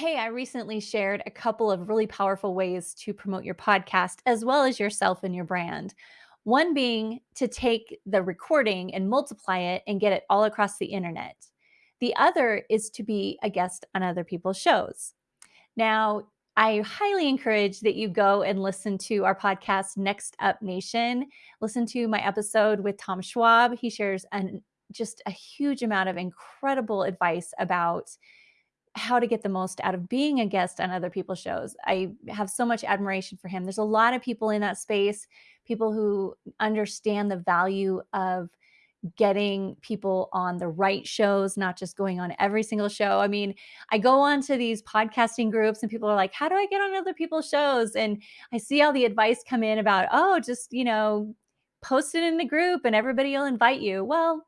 Hey, I recently shared a couple of really powerful ways to promote your podcast as well as yourself and your brand. One being to take the recording and multiply it and get it all across the internet. The other is to be a guest on other people's shows. Now, I highly encourage that you go and listen to our podcast, Next Up Nation. Listen to my episode with Tom Schwab. He shares an, just a huge amount of incredible advice about how to get the most out of being a guest on other people's shows. I have so much admiration for him. There's a lot of people in that space, people who understand the value of getting people on the right shows, not just going on every single show. I mean, I go on to these podcasting groups and people are like, "How do I get on other people's shows?" And I see all the advice come in about, "Oh, just, you know, post it in the group and everybody will invite you." Well,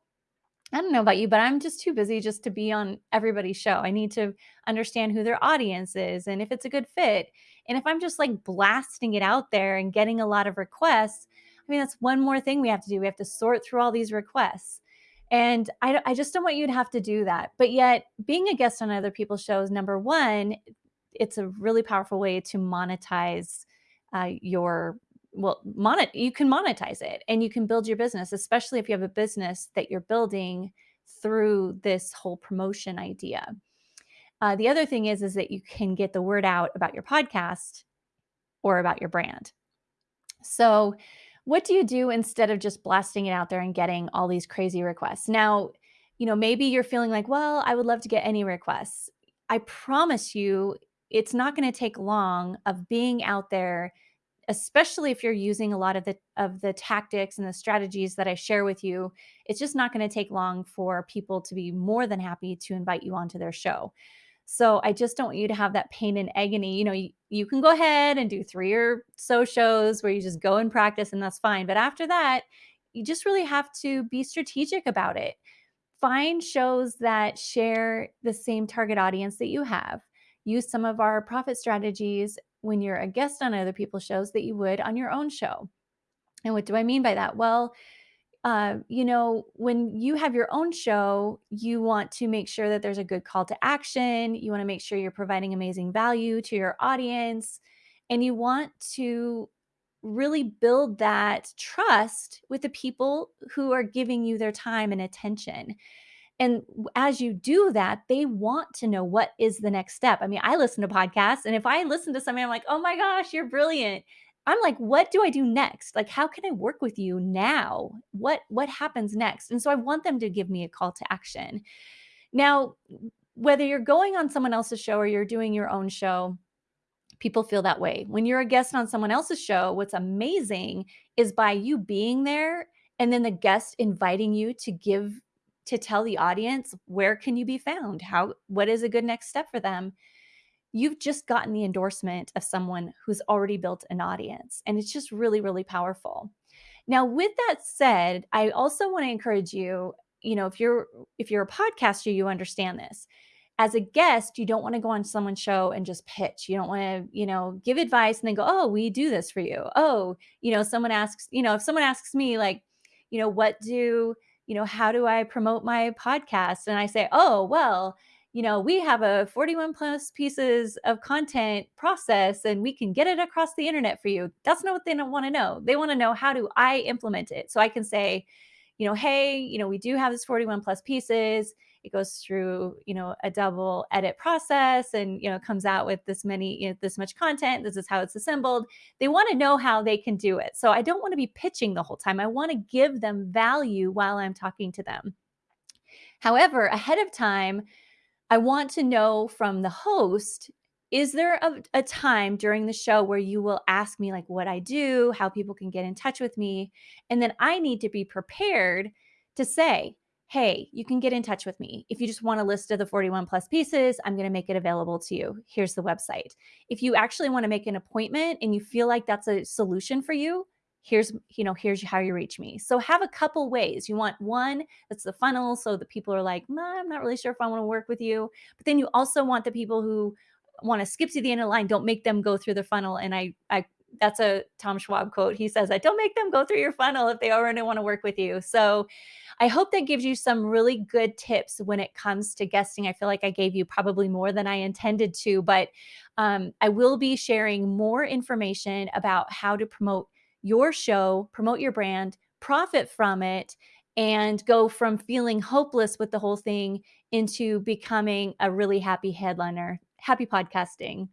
I don't know about you, but I'm just too busy just to be on everybody's show. I need to understand who their audience is and if it's a good fit. And if I'm just like blasting it out there and getting a lot of requests, I mean, that's one more thing we have to do. We have to sort through all these requests. And I, I just don't want you to have to do that. But yet, being a guest on other people's shows, number one, it's a really powerful way to monetize uh, your well monet you can monetize it and you can build your business especially if you have a business that you're building through this whole promotion idea. Uh, the other thing is is that you can get the word out about your podcast or about your brand. So what do you do instead of just blasting it out there and getting all these crazy requests? Now you know maybe you're feeling like well i would love to get any requests. I promise you it's not going to take long of being out there especially if you're using a lot of the of the tactics and the strategies that I share with you, it's just not going to take long for people to be more than happy to invite you onto their show. So I just don't want you to have that pain and agony. You know, you, you can go ahead and do three or so shows where you just go and practice and that's fine. But after that, you just really have to be strategic about it. Find shows that share the same target audience that you have. Use some of our profit strategies when you're a guest on other people's shows that you would on your own show. And what do I mean by that? Well, uh, you know, when you have your own show, you want to make sure that there's a good call to action. You want to make sure you're providing amazing value to your audience. And you want to really build that trust with the people who are giving you their time and attention. And as you do that, they want to know what is the next step. I mean, I listen to podcasts, and if I listen to something, I'm like, oh my gosh, you're brilliant. I'm like, what do I do next? Like, how can I work with you now? What what happens next? And so I want them to give me a call to action. Now, whether you're going on someone else's show or you're doing your own show, people feel that way. When you're a guest on someone else's show, what's amazing is by you being there and then the guest inviting you to give to tell the audience where can you be found? How what is a good next step for them? You've just gotten the endorsement of someone who's already built an audience and it's just really really powerful. Now with that said, I also want to encourage you, you know, if you're if you're a podcaster, you understand this. As a guest, you don't want to go on someone's show and just pitch. You don't want to, you know, give advice and then go, "Oh, we do this for you." Oh, you know, someone asks, you know, if someone asks me like, you know, what do you know, how do I promote my podcast? And I say, oh, well, you know, we have a 41 plus pieces of content process and we can get it across the internet for you. That's not what they don't want to know. They want to know how do I implement it? So I can say, you know, hey, you know, we do have this 41 plus pieces it goes through you know a double edit process and you know comes out with this many you know, this much content this is how it's assembled. They want to know how they can do it. So i don't want to be pitching the whole time. I want to give them value while i'm talking to them. However ahead of time i want to know from the host is there a, a, time during the show where you will ask me like what i do how people can get in touch with me? And then i need to be prepared to say hey, you can get in touch with me. If you just want a list of the 41 plus pieces, I'm going to make it available to you. Here's the website. If you actually want to make an appointment and you feel like that's a solution for you, here's you know here's how you reach me so have a couple ways you want one that's the funnel so the people are like i'm not really sure if i want to work with you but then you also want the people who want to skip to the end of the line don't make them go through the funnel and i i that's a Tom Schwab quote. He says that don't make them go through your funnel if they already want to work with you. So I hope that gives you some really good tips when it comes to guesting. I feel like I gave you probably more than I intended to, but um, I will be sharing more information about how to promote your show, promote your brand, profit from it, and go from feeling hopeless with the whole thing into becoming a really happy headliner. Happy podcasting.